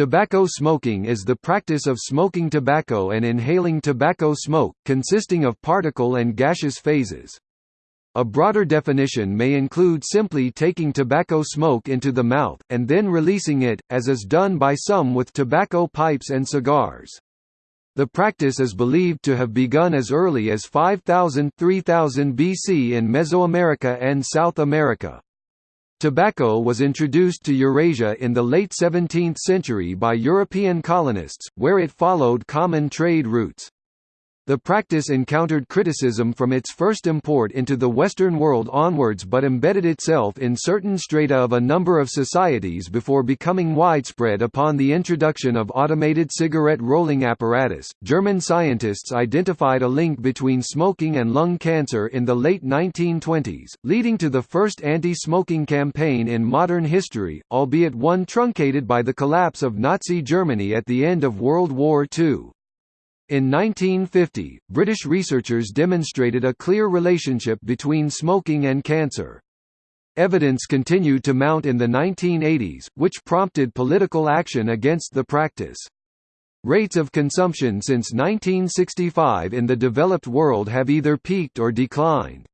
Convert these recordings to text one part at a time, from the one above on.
Tobacco smoking is the practice of smoking tobacco and inhaling tobacco smoke, consisting of particle and gaseous phases. A broader definition may include simply taking tobacco smoke into the mouth, and then releasing it, as is done by some with tobacco pipes and cigars. The practice is believed to have begun as early as 5000–3000 BC in Mesoamerica and South America. Tobacco was introduced to Eurasia in the late 17th century by European colonists, where it followed common trade routes. The practice encountered criticism from its first import into the Western world onwards but embedded itself in certain strata of a number of societies before becoming widespread upon the introduction of automated cigarette rolling apparatus. German scientists identified a link between smoking and lung cancer in the late 1920s, leading to the first anti smoking campaign in modern history, albeit one truncated by the collapse of Nazi Germany at the end of World War II. In 1950, British researchers demonstrated a clear relationship between smoking and cancer. Evidence continued to mount in the 1980s, which prompted political action against the practice. Rates of consumption since 1965 in the developed world have either peaked or declined.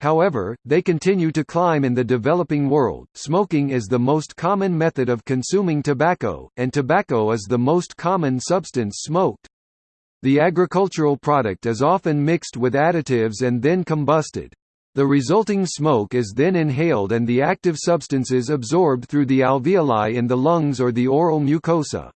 However, they continue to climb in the developing world. Smoking is the most common method of consuming tobacco, and tobacco is the most common substance smoked. The agricultural product is often mixed with additives and then combusted. The resulting smoke is then inhaled and the active substances absorbed through the alveoli in the lungs or the oral mucosa.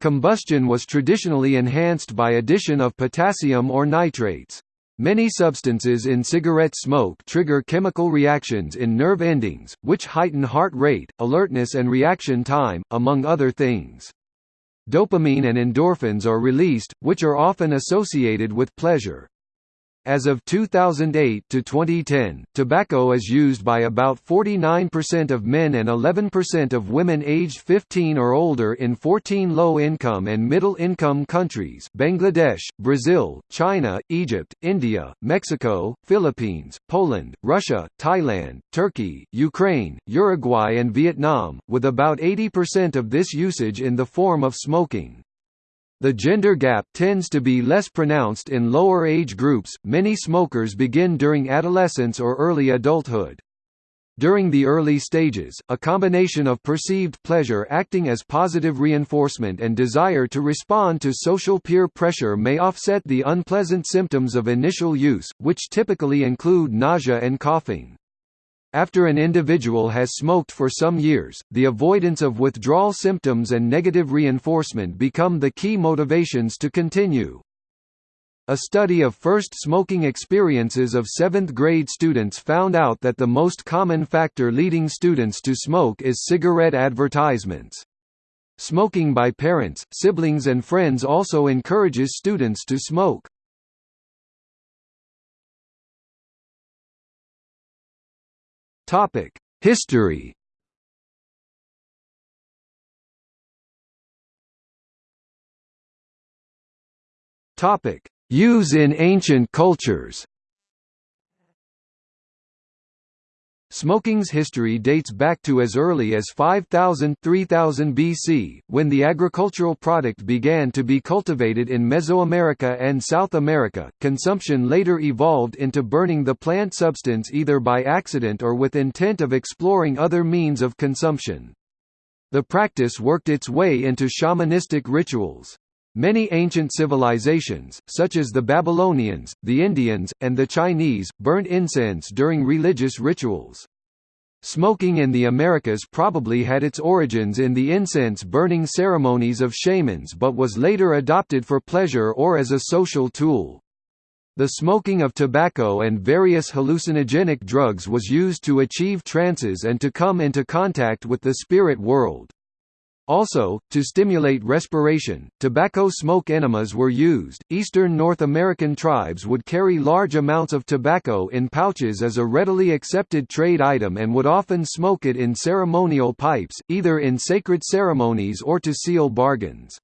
Combustion was traditionally enhanced by addition of potassium or nitrates. Many substances in cigarette smoke trigger chemical reactions in nerve endings, which heighten heart rate, alertness and reaction time, among other things. Dopamine and endorphins are released, which are often associated with pleasure. As of 2008 to 2010, tobacco is used by about 49% of men and 11% of women aged 15 or older in 14 low-income and middle-income countries Bangladesh, Brazil, China, Egypt, India, Mexico, Philippines, Poland, Russia, Thailand, Turkey, Ukraine, Uruguay and Vietnam, with about 80% of this usage in the form of smoking. The gender gap tends to be less pronounced in lower age groups, many smokers begin during adolescence or early adulthood. During the early stages, a combination of perceived pleasure acting as positive reinforcement and desire to respond to social peer pressure may offset the unpleasant symptoms of initial use, which typically include nausea and coughing. After an individual has smoked for some years, the avoidance of withdrawal symptoms and negative reinforcement become the key motivations to continue. A study of first smoking experiences of 7th grade students found out that the most common factor leading students to smoke is cigarette advertisements. Smoking by parents, siblings and friends also encourages students to smoke. Topic: History. Topic: Use in ancient cultures. Smoking's history dates back to as early as 5000–3000 BC, when the agricultural product began to be cultivated in Mesoamerica and South America. Consumption later evolved into burning the plant substance either by accident or with intent of exploring other means of consumption. The practice worked its way into shamanistic rituals. Many ancient civilizations, such as the Babylonians, the Indians, and the Chinese, burnt incense during religious rituals. Smoking in the Americas probably had its origins in the incense-burning ceremonies of shamans but was later adopted for pleasure or as a social tool. The smoking of tobacco and various hallucinogenic drugs was used to achieve trances and to come into contact with the spirit world. Also, to stimulate respiration, tobacco smoke enemas were used. Eastern North American tribes would carry large amounts of tobacco in pouches as a readily accepted trade item and would often smoke it in ceremonial pipes, either in sacred ceremonies or to seal bargains.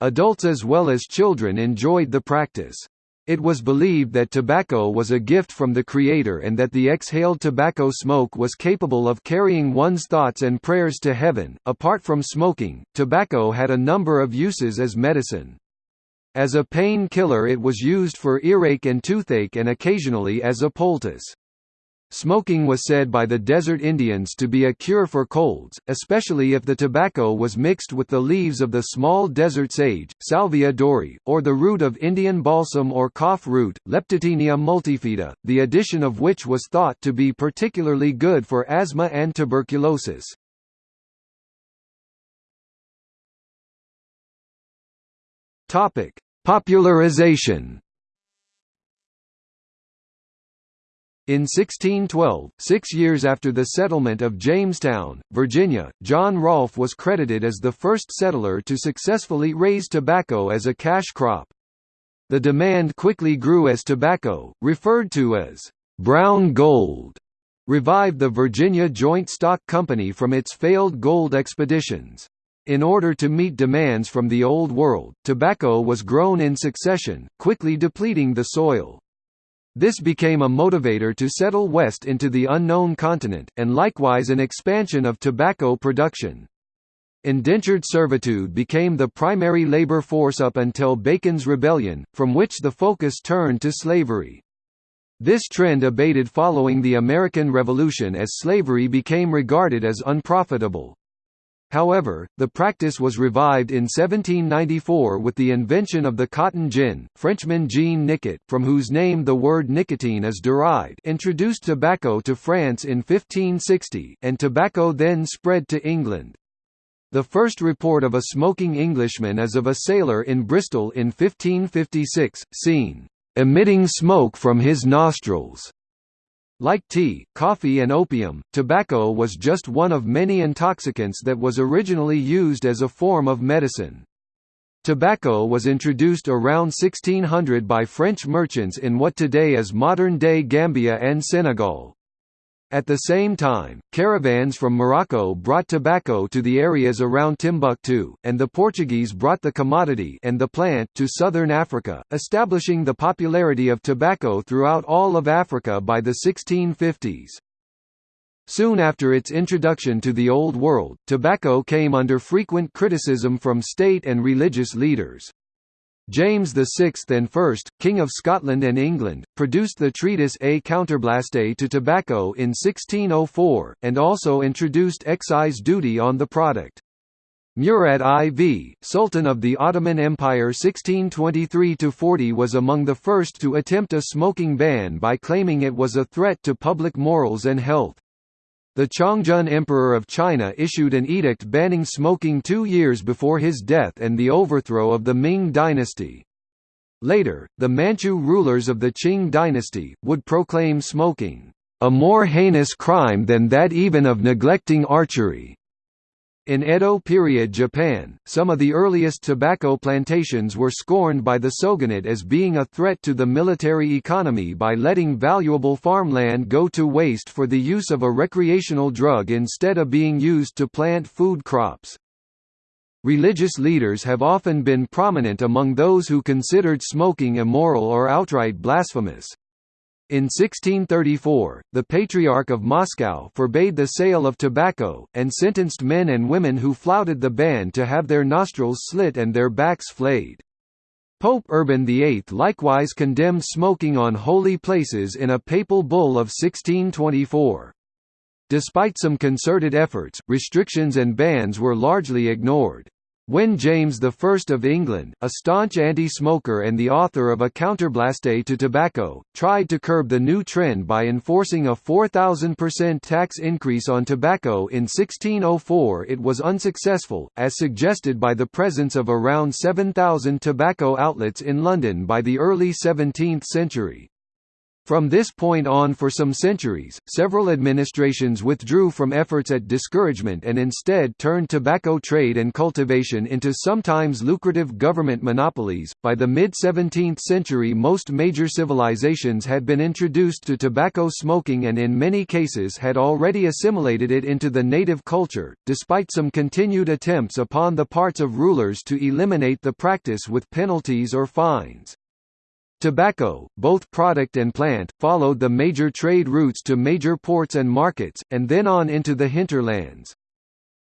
Adults as well as children enjoyed the practice. It was believed that tobacco was a gift from the Creator and that the exhaled tobacco smoke was capable of carrying one's thoughts and prayers to heaven. Apart from smoking, tobacco had a number of uses as medicine. As a pain killer it was used for earache and toothache and occasionally as a poultice. Smoking was said by the desert Indians to be a cure for colds, especially if the tobacco was mixed with the leaves of the small desert sage, Salvia dorrii, or the root of Indian balsam or cough root, Leptotaenia multifida, the addition of which was thought to be particularly good for asthma and tuberculosis. Popularization In 1612, six years after the settlement of Jamestown, Virginia, John Rolfe was credited as the first settler to successfully raise tobacco as a cash crop. The demand quickly grew as tobacco, referred to as brown gold, revived the Virginia Joint Stock Company from its failed gold expeditions. In order to meet demands from the Old World, tobacco was grown in succession, quickly depleting the soil. This became a motivator to settle west into the unknown continent, and likewise an expansion of tobacco production. Indentured servitude became the primary labor force up until Bacon's Rebellion, from which the focus turned to slavery. This trend abated following the American Revolution as slavery became regarded as unprofitable. However, the practice was revived in 1794 with the invention of the cotton gin. Frenchman Jean Nicot, from whose name the word nicotine is derived, introduced tobacco to France in 1560, and tobacco then spread to England. The first report of a smoking Englishman is of a sailor in Bristol in 1556, seen emitting smoke from his nostrils. Like tea, coffee and opium, tobacco was just one of many intoxicants that was originally used as a form of medicine. Tobacco was introduced around 1600 by French merchants in what today is modern-day Gambia and Senegal. At the same time, caravans from Morocco brought tobacco to the areas around Timbuktu, and the Portuguese brought the commodity and the plant to southern Africa, establishing the popularity of tobacco throughout all of Africa by the 1650s. Soon after its introduction to the Old World, tobacco came under frequent criticism from state and religious leaders. James VI and First, King of Scotland and England, produced the treatise A Counterblaste to Tobacco in 1604, and also introduced excise duty on the product. Murad IV, Sultan of the Ottoman Empire 1623–40 was among the first to attempt a smoking ban by claiming it was a threat to public morals and health. The Chongzhen Emperor of China issued an edict banning smoking two years before his death and the overthrow of the Ming dynasty. Later, the Manchu rulers of the Qing dynasty, would proclaim smoking, "...a more heinous crime than that even of neglecting archery." In Edo period Japan, some of the earliest tobacco plantations were scorned by the shogunate as being a threat to the military economy by letting valuable farmland go to waste for the use of a recreational drug instead of being used to plant food crops. Religious leaders have often been prominent among those who considered smoking immoral or outright blasphemous. In 1634, the Patriarch of Moscow forbade the sale of tobacco, and sentenced men and women who flouted the ban to have their nostrils slit and their backs flayed. Pope Urban VIII likewise condemned smoking on holy places in a papal bull of 1624. Despite some concerted efforts, restrictions and bans were largely ignored. When James I of England, a staunch anti-smoker and the author of A Counterblaste to Tobacco, tried to curb the new trend by enforcing a 4,000% tax increase on tobacco in 1604 it was unsuccessful, as suggested by the presence of around 7,000 tobacco outlets in London by the early 17th century. From this point on for some centuries, several administrations withdrew from efforts at discouragement and instead turned tobacco trade and cultivation into sometimes lucrative government monopolies. By the mid 17th century, most major civilizations had been introduced to tobacco smoking and in many cases had already assimilated it into the native culture, despite some continued attempts upon the parts of rulers to eliminate the practice with penalties or fines. Tobacco, both product and plant, followed the major trade routes to major ports and markets, and then on into the hinterlands.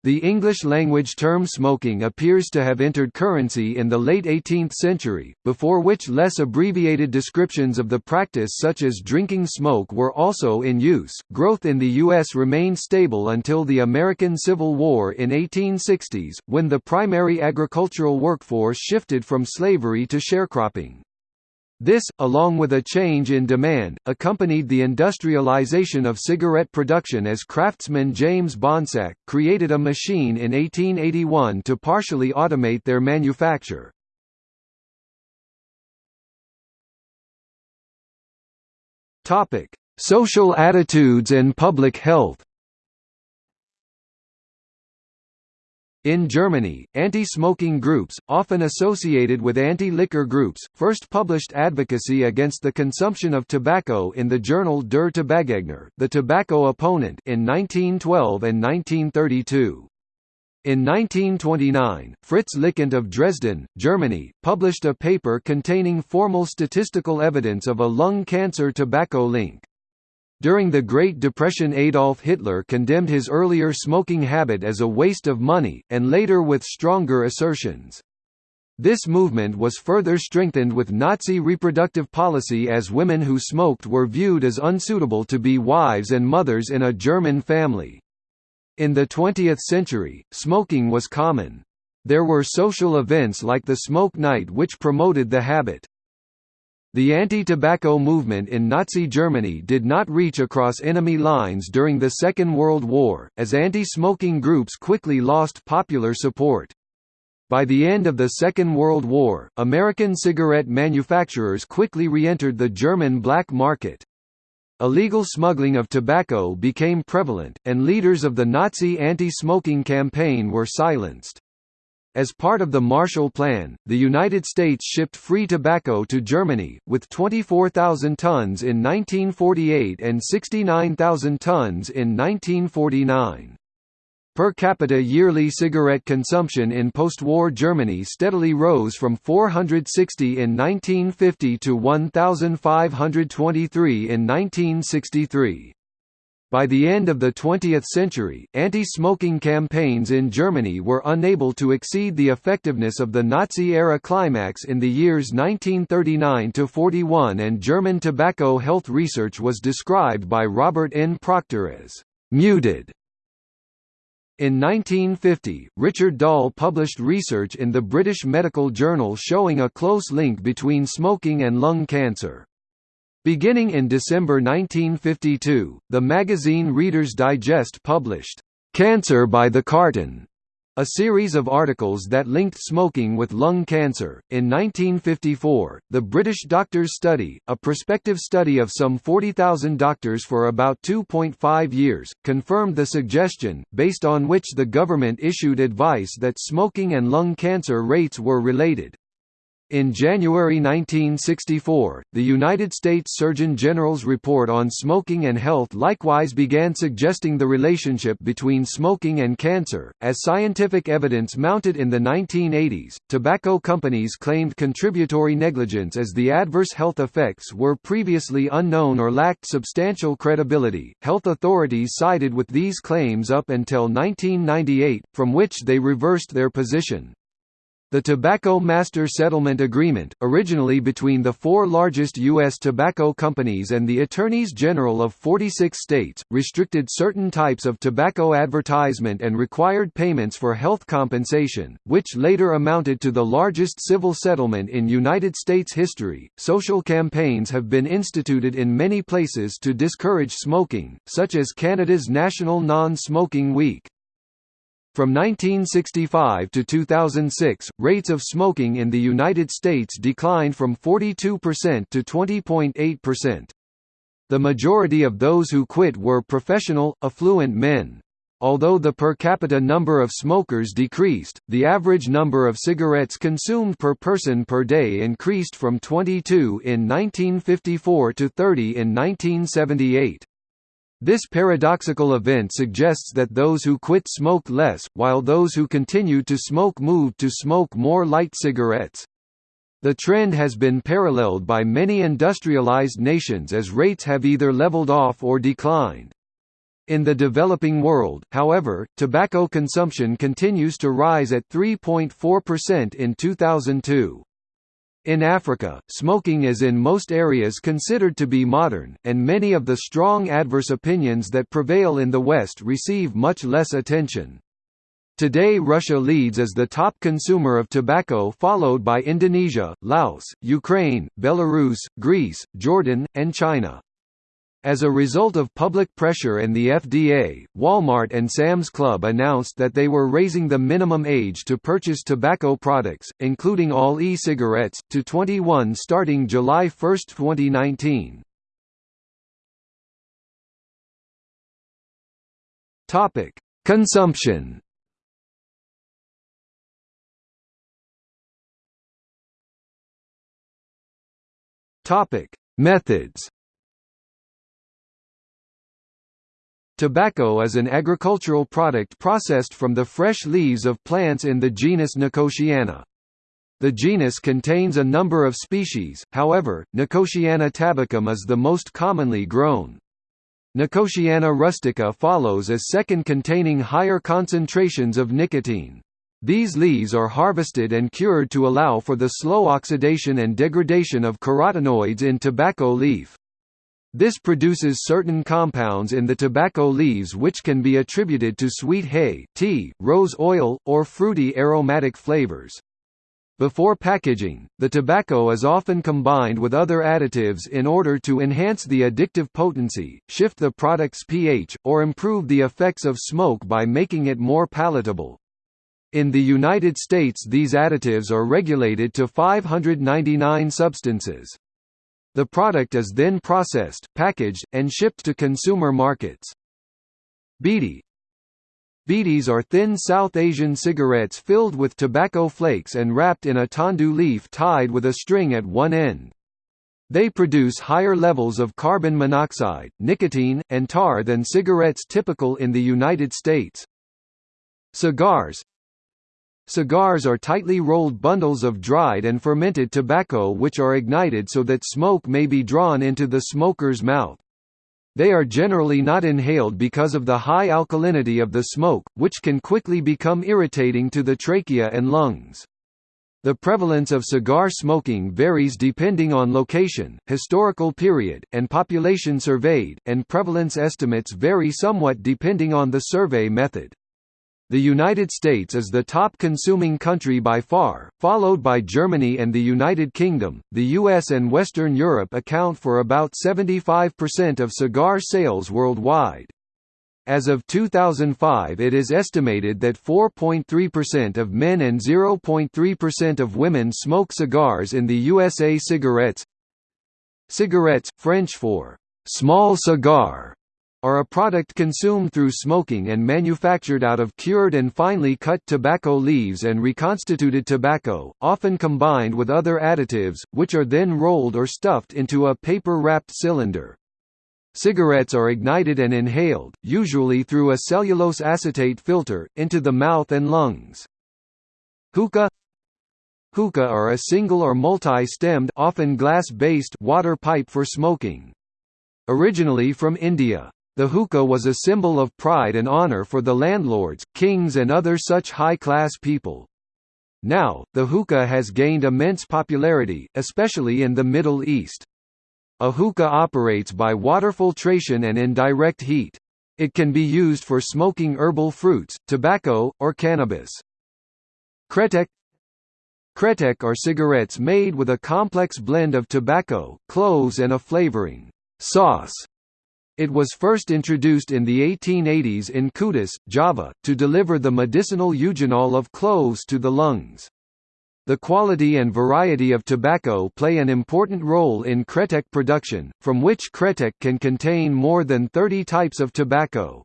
The English-language term smoking appears to have entered currency in the late 18th century, before which less abbreviated descriptions of the practice such as drinking smoke were also in use. Growth in the U.S. remained stable until the American Civil War in 1860s, when the primary agricultural workforce shifted from slavery to sharecropping. This, along with a change in demand, accompanied the industrialization of cigarette production as craftsman James Bonsack, created a machine in 1881 to partially automate their manufacture. Social attitudes and public health In Germany, anti-smoking groups, often associated with anti-liquor groups, first published advocacy against the consumption of tobacco in the journal Der Tabakgegner the Tobacco Opponent in 1912 and 1932. In 1929, Fritz Lickint of Dresden, Germany, published a paper containing formal statistical evidence of a lung cancer tobacco link. During the Great Depression Adolf Hitler condemned his earlier smoking habit as a waste of money, and later with stronger assertions. This movement was further strengthened with Nazi reproductive policy as women who smoked were viewed as unsuitable to be wives and mothers in a German family. In the 20th century, smoking was common. There were social events like the Smoke Night which promoted the habit. The anti-tobacco movement in Nazi Germany did not reach across enemy lines during the Second World War, as anti-smoking groups quickly lost popular support. By the end of the Second World War, American cigarette manufacturers quickly re-entered the German black market. Illegal smuggling of tobacco became prevalent, and leaders of the Nazi anti-smoking campaign were silenced. As part of the Marshall Plan, the United States shipped free tobacco to Germany, with 24,000 tons in 1948 and 69,000 tons in 1949. Per capita yearly cigarette consumption in post-war Germany steadily rose from 460 in 1950 to 1,523 in 1963. By the end of the 20th century, anti-smoking campaigns in Germany were unable to exceed the effectiveness of the Nazi-era climax in the years 1939–41 and German tobacco health research was described by Robert N. Proctor as «muted». In 1950, Richard Doll published research in the British Medical Journal showing a close link between smoking and lung cancer. Beginning in December 1952, the magazine Reader's Digest published, "'Cancer by the Carton' a series of articles that linked smoking with lung cancer. In 1954, the British Doctors Study, a prospective study of some 40,000 doctors for about 2.5 years, confirmed the suggestion, based on which the government issued advice that smoking and lung cancer rates were related. In January 1964, the United States Surgeon General's report on smoking and health likewise began suggesting the relationship between smoking and cancer. As scientific evidence mounted in the 1980s, tobacco companies claimed contributory negligence as the adverse health effects were previously unknown or lacked substantial credibility. Health authorities sided with these claims up until 1998, from which they reversed their position. The Tobacco Master Settlement Agreement, originally between the four largest U.S. tobacco companies and the Attorneys General of 46 states, restricted certain types of tobacco advertisement and required payments for health compensation, which later amounted to the largest civil settlement in United States history. Social campaigns have been instituted in many places to discourage smoking, such as Canada's National Non-Smoking Week. From 1965 to 2006, rates of smoking in the United States declined from 42% to 20.8%. The majority of those who quit were professional, affluent men. Although the per capita number of smokers decreased, the average number of cigarettes consumed per person per day increased from 22 in 1954 to 30 in 1978. This paradoxical event suggests that those who quit smoke less, while those who continued to smoke moved to smoke more light cigarettes. The trend has been paralleled by many industrialized nations as rates have either leveled off or declined. In the developing world, however, tobacco consumption continues to rise at 3.4% in 2002. In Africa, smoking is in most areas considered to be modern, and many of the strong adverse opinions that prevail in the West receive much less attention. Today Russia leads as the top consumer of tobacco followed by Indonesia, Laos, Ukraine, Belarus, Greece, Jordan, and China. As a result of public pressure and the FDA, Walmart and Sam's Club announced that they were raising the minimum age to purchase tobacco products, including all e-cigarettes, to 21 starting July 1, 2019. Topic: Consumption. Topic: Methods. Tobacco is an agricultural product processed from the fresh leaves of plants in the genus Nicotiana. The genus contains a number of species, however, Nicotiana tabacum is the most commonly grown. Nicotiana rustica follows as second containing higher concentrations of nicotine. These leaves are harvested and cured to allow for the slow oxidation and degradation of carotenoids in tobacco leaf. This produces certain compounds in the tobacco leaves which can be attributed to sweet hay, tea, rose oil, or fruity aromatic flavors. Before packaging, the tobacco is often combined with other additives in order to enhance the addictive potency, shift the product's pH, or improve the effects of smoke by making it more palatable. In the United States these additives are regulated to 599 substances. The product is then processed, packaged, and shipped to consumer markets. Beedi Beedis are thin South Asian cigarettes filled with tobacco flakes and wrapped in a tendu leaf tied with a string at one end. They produce higher levels of carbon monoxide, nicotine, and tar than cigarettes typical in the United States. Cigars Cigars are tightly rolled bundles of dried and fermented tobacco which are ignited so that smoke may be drawn into the smoker's mouth. They are generally not inhaled because of the high alkalinity of the smoke, which can quickly become irritating to the trachea and lungs. The prevalence of cigar smoking varies depending on location, historical period, and population surveyed, and prevalence estimates vary somewhat depending on the survey method. The United States is the top consuming country by far, followed by Germany and the United Kingdom. The US and Western Europe account for about 75% of cigar sales worldwide. As of 2005 it is estimated that 4.3% of men and 0.3% of women smoke cigars in the USA cigarettes Cigarettes, French for «small cigar», are a product consumed through smoking and manufactured out of cured and finely cut tobacco leaves and reconstituted tobacco, often combined with other additives, which are then rolled or stuffed into a paper-wrapped cylinder. Cigarettes are ignited and inhaled, usually through a cellulose acetate filter, into the mouth and lungs. Hookah Hookah are a single or multi-stemmed often glass-based water pipe for smoking. Originally from India. The hookah was a symbol of pride and honor for the landlords, kings and other such high-class people. Now, the hookah has gained immense popularity, especially in the Middle East. A hookah operates by water filtration and indirect heat. It can be used for smoking herbal fruits, tobacco, or cannabis. Kretek Kretek are cigarettes made with a complex blend of tobacco, cloves and a flavoring sauce it was first introduced in the 1880s in Kudus, Java, to deliver the medicinal eugenol of cloves to the lungs. The quality and variety of tobacco play an important role in Kretek production, from which Kretek can contain more than 30 types of tobacco.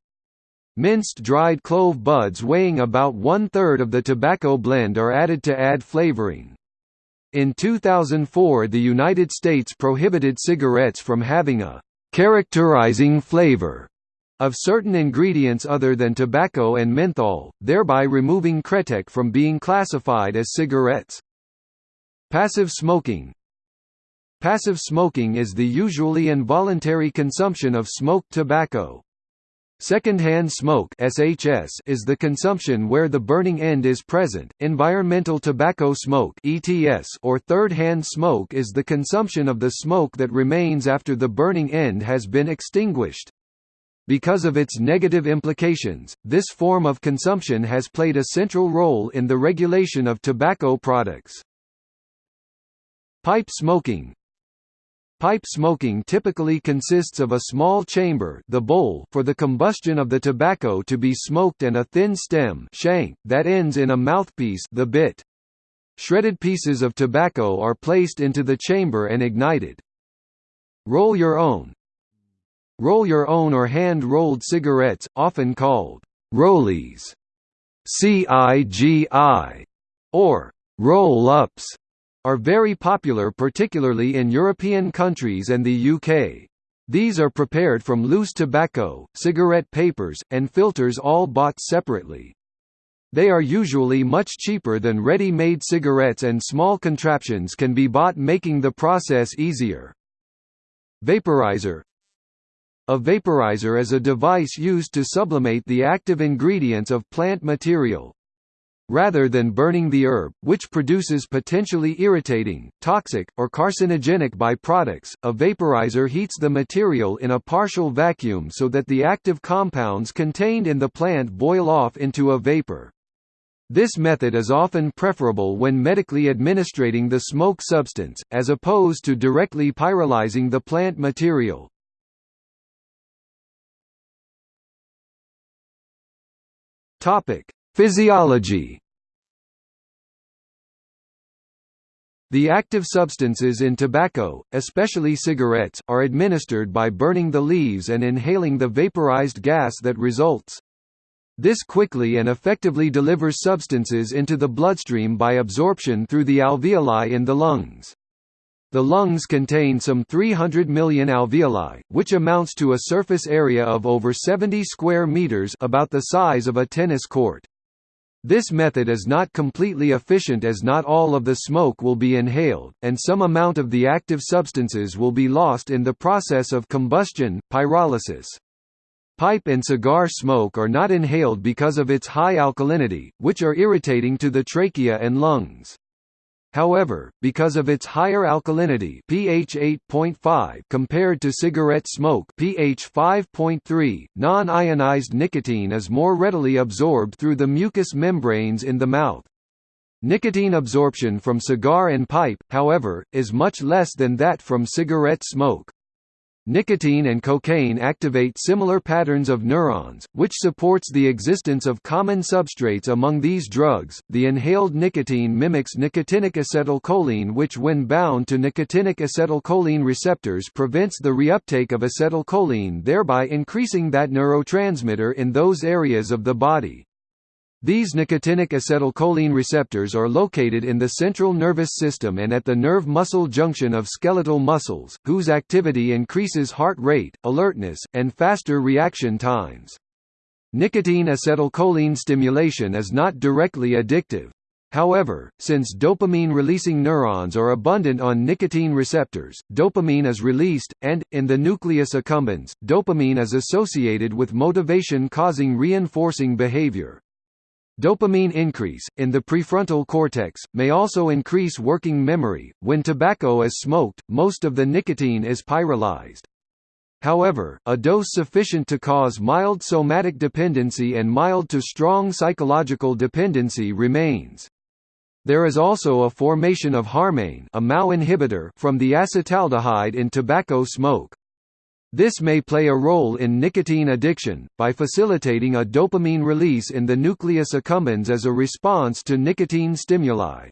Minced dried clove buds weighing about one-third of the tobacco blend are added to add flavoring. In 2004 the United States prohibited cigarettes from having a characterizing flavor of certain ingredients other than tobacco and menthol, thereby removing Kretek from being classified as cigarettes. Passive smoking Passive smoking is the usually involuntary consumption of smoked tobacco. Secondhand smoke (SHS) is the consumption where the burning end is present. Environmental tobacco smoke (ETS) or third-hand smoke is the consumption of the smoke that remains after the burning end has been extinguished. Because of its negative implications, this form of consumption has played a central role in the regulation of tobacco products. Pipe smoking Pipe smoking typically consists of a small chamber the bowl for the combustion of the tobacco to be smoked and a thin stem shank that ends in a mouthpiece the bit. Shredded pieces of tobacco are placed into the chamber and ignited. Roll your own Roll your own or hand-rolled cigarettes, often called rollies, CIGI, or roll-ups are very popular particularly in European countries and the UK. These are prepared from loose tobacco, cigarette papers, and filters all bought separately. They are usually much cheaper than ready-made cigarettes and small contraptions can be bought making the process easier. Vaporizer A vaporizer is a device used to sublimate the active ingredients of plant material, rather than burning the herb, which produces potentially irritating, toxic, or carcinogenic byproducts. A vaporizer heats the material in a partial vacuum so that the active compounds contained in the plant boil off into a vapor. This method is often preferable when medically administrating the smoke substance, as opposed to directly pyrolyzing the plant material. Topic: Physiology The active substances in tobacco, especially cigarettes, are administered by burning the leaves and inhaling the vaporized gas that results. This quickly and effectively delivers substances into the bloodstream by absorption through the alveoli in the lungs. The lungs contain some 300 million alveoli, which amounts to a surface area of over 70 square meters about the size of a tennis court. This method is not completely efficient as not all of the smoke will be inhaled, and some amount of the active substances will be lost in the process of combustion, pyrolysis. Pipe and cigar smoke are not inhaled because of its high alkalinity, which are irritating to the trachea and lungs. However, because of its higher alkalinity pH 8.5 compared to cigarette smoke pH 5.3, non-ionized nicotine is more readily absorbed through the mucous membranes in the mouth. Nicotine absorption from cigar and pipe, however, is much less than that from cigarette smoke. Nicotine and cocaine activate similar patterns of neurons, which supports the existence of common substrates among these drugs. The inhaled nicotine mimics nicotinic acetylcholine, which, when bound to nicotinic acetylcholine receptors, prevents the reuptake of acetylcholine, thereby increasing that neurotransmitter in those areas of the body. These nicotinic acetylcholine receptors are located in the central nervous system and at the nerve-muscle junction of skeletal muscles, whose activity increases heart rate, alertness, and faster reaction times. Nicotine acetylcholine stimulation is not directly addictive. However, since dopamine-releasing neurons are abundant on nicotine receptors, dopamine is released, and, in the nucleus accumbens, dopamine is associated with motivation-causing reinforcing behavior. Dopamine increase, in the prefrontal cortex, may also increase working memory. When tobacco is smoked, most of the nicotine is pyrolyzed. However, a dose sufficient to cause mild somatic dependency and mild to strong psychological dependency remains. There is also a formation of harmane a MAO inhibitor from the acetaldehyde in tobacco smoke. This may play a role in nicotine addiction, by facilitating a dopamine release in the nucleus accumbens as a response to nicotine stimuli.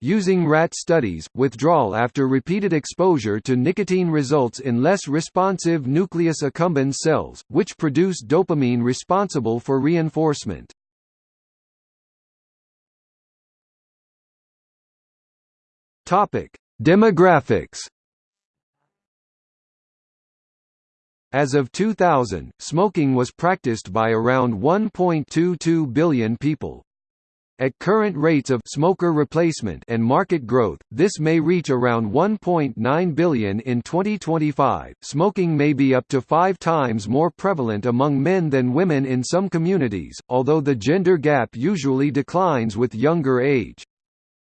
Using rat studies, withdrawal after repeated exposure to nicotine results in less responsive nucleus accumbens cells, which produce dopamine responsible for reinforcement. Demographics As of 2000, smoking was practiced by around 1.22 billion people. At current rates of smoker replacement and market growth, this may reach around 1.9 billion in 2025. Smoking may be up to 5 times more prevalent among men than women in some communities, although the gender gap usually declines with younger age.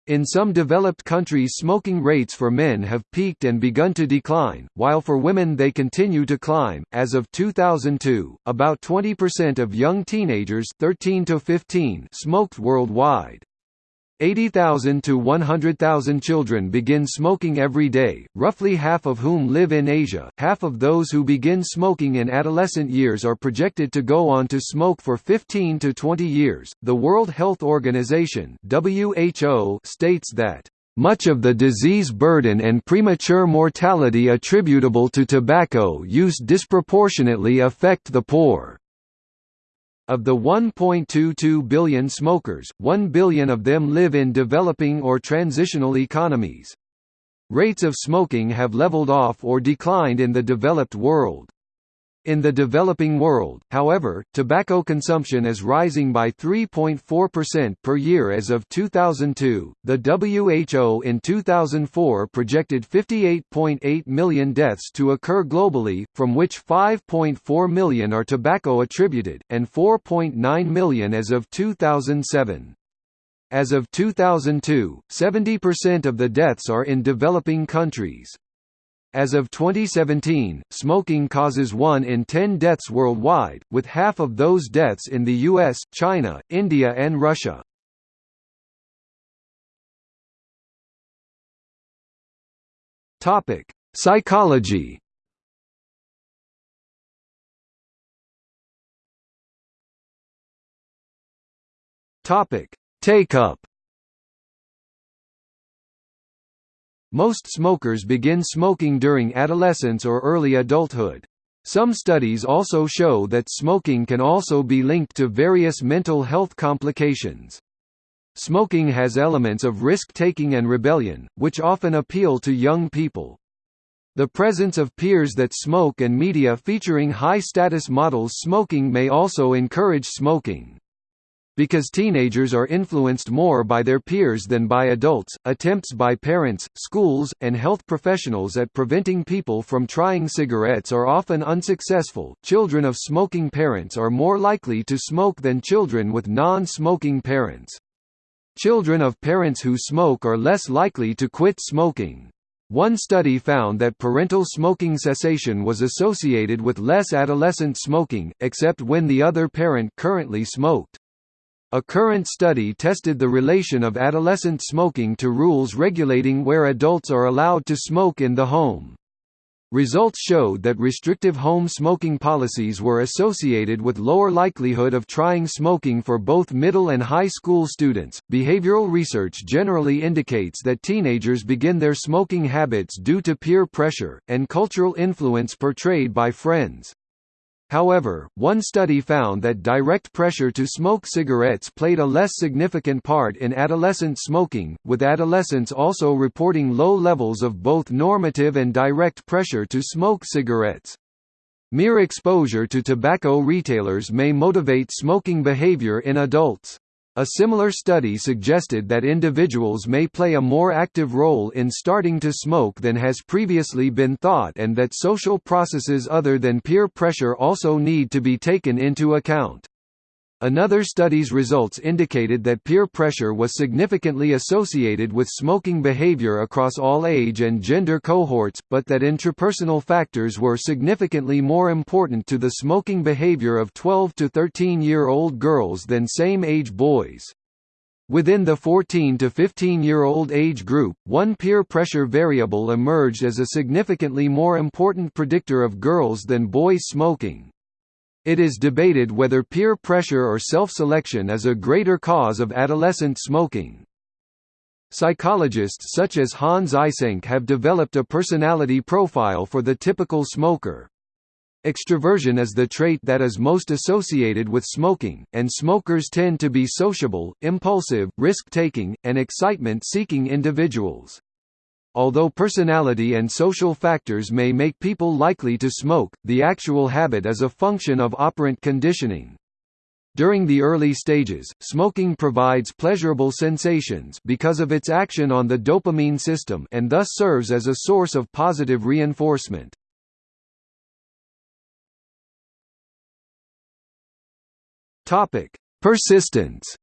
In some developed countries smoking rates for men have peaked and begun to decline, while for women they continue to climb. As of 2002, about 20% of young teenagers 13 to 15 smoked worldwide. 80,000 to 100,000 children begin smoking every day, roughly half of whom live in Asia. Half of those who begin smoking in adolescent years are projected to go on to smoke for 15 to 20 years. The World Health Organization (WHO) states that much of the disease burden and premature mortality attributable to tobacco use disproportionately affect the poor. Of the 1.22 billion smokers, 1 billion of them live in developing or transitional economies. Rates of smoking have leveled off or declined in the developed world. In the developing world, however, tobacco consumption is rising by 3.4% per year as of 2002. The WHO in 2004 projected 58.8 million deaths to occur globally, from which 5.4 million are tobacco attributed, and 4.9 million as of 2007. As of 2002, 70% of the deaths are in developing countries. As of 2017, smoking causes 1 in 10 deaths worldwide, with half of those deaths in the US, China, India and Russia. Topic: Psychology. Topic: Take-up. Most smokers begin smoking during adolescence or early adulthood. Some studies also show that smoking can also be linked to various mental health complications. Smoking has elements of risk-taking and rebellion, which often appeal to young people. The presence of peers that smoke and media featuring high-status models smoking may also encourage smoking. Because teenagers are influenced more by their peers than by adults, attempts by parents, schools, and health professionals at preventing people from trying cigarettes are often unsuccessful. Children of smoking parents are more likely to smoke than children with non smoking parents. Children of parents who smoke are less likely to quit smoking. One study found that parental smoking cessation was associated with less adolescent smoking, except when the other parent currently smoked. A current study tested the relation of adolescent smoking to rules regulating where adults are allowed to smoke in the home. Results showed that restrictive home smoking policies were associated with lower likelihood of trying smoking for both middle and high school students. Behavioral research generally indicates that teenagers begin their smoking habits due to peer pressure and cultural influence portrayed by friends. However, one study found that direct pressure to smoke cigarettes played a less significant part in adolescent smoking, with adolescents also reporting low levels of both normative and direct pressure to smoke cigarettes. Mere exposure to tobacco retailers may motivate smoking behavior in adults. A similar study suggested that individuals may play a more active role in starting to smoke than has previously been thought and that social processes other than peer pressure also need to be taken into account. Another study's results indicated that peer pressure was significantly associated with smoking behavior across all age and gender cohorts, but that intrapersonal factors were significantly more important to the smoking behavior of 12 to 13-year-old girls than same-age boys. Within the 14 to 15-year-old age group, one peer pressure variable emerged as a significantly more important predictor of girls than boys smoking. It is debated whether peer pressure or self-selection is a greater cause of adolescent smoking. Psychologists such as Hans Eysenck have developed a personality profile for the typical smoker. Extroversion is the trait that is most associated with smoking, and smokers tend to be sociable, impulsive, risk-taking, and excitement-seeking individuals. Although personality and social factors may make people likely to smoke, the actual habit is a function of operant conditioning. During the early stages, smoking provides pleasurable sensations because of its action on the dopamine system and thus serves as a source of positive reinforcement. Persistence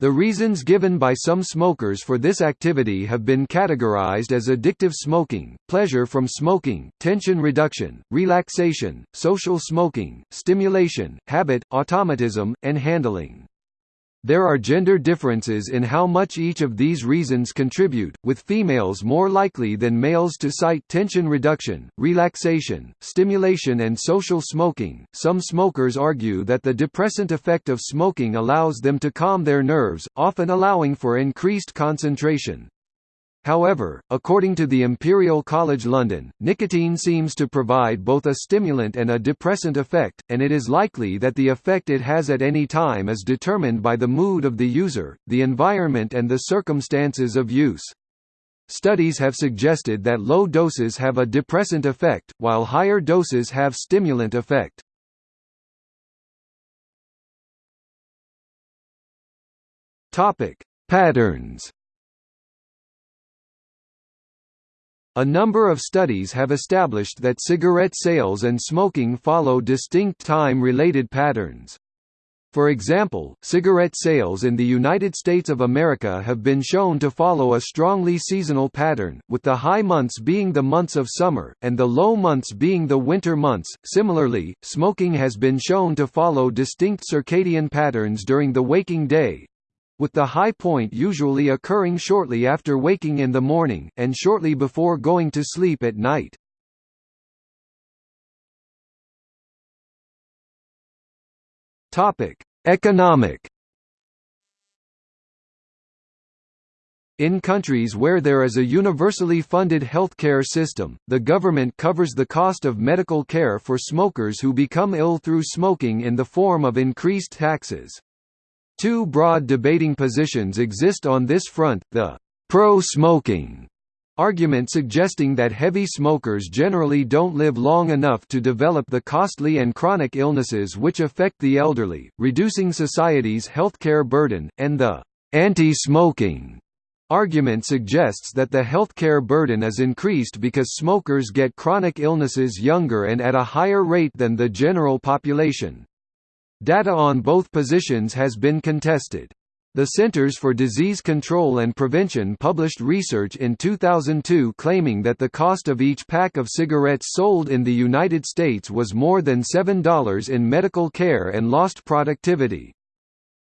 The reasons given by some smokers for this activity have been categorized as addictive smoking, pleasure from smoking, tension reduction, relaxation, social smoking, stimulation, habit, automatism, and handling. There are gender differences in how much each of these reasons contribute, with females more likely than males to cite tension reduction, relaxation, stimulation, and social smoking. Some smokers argue that the depressant effect of smoking allows them to calm their nerves, often allowing for increased concentration. However, according to the Imperial College London, nicotine seems to provide both a stimulant and a depressant effect, and it is likely that the effect it has at any time is determined by the mood of the user, the environment and the circumstances of use. Studies have suggested that low doses have a depressant effect, while higher doses have stimulant effect. Patterns A number of studies have established that cigarette sales and smoking follow distinct time-related patterns. For example, cigarette sales in the United States of America have been shown to follow a strongly seasonal pattern, with the high months being the months of summer, and the low months being the winter months. Similarly, smoking has been shown to follow distinct circadian patterns during the waking day, with the high point usually occurring shortly after waking in the morning, and shortly before going to sleep at night. Economic In countries where there is a universally funded healthcare system, the government covers the cost of medical care for smokers who become ill through smoking in the form of increased taxes. Two broad debating positions exist on this front, the pro-smoking argument suggesting that heavy smokers generally don't live long enough to develop the costly and chronic illnesses which affect the elderly, reducing society's healthcare burden, and the anti-smoking argument suggests that the healthcare burden is increased because smokers get chronic illnesses younger and at a higher rate than the general population. Data on both positions has been contested. The Centers for Disease Control and Prevention published research in 2002 claiming that the cost of each pack of cigarettes sold in the United States was more than $7 in medical care and lost productivity.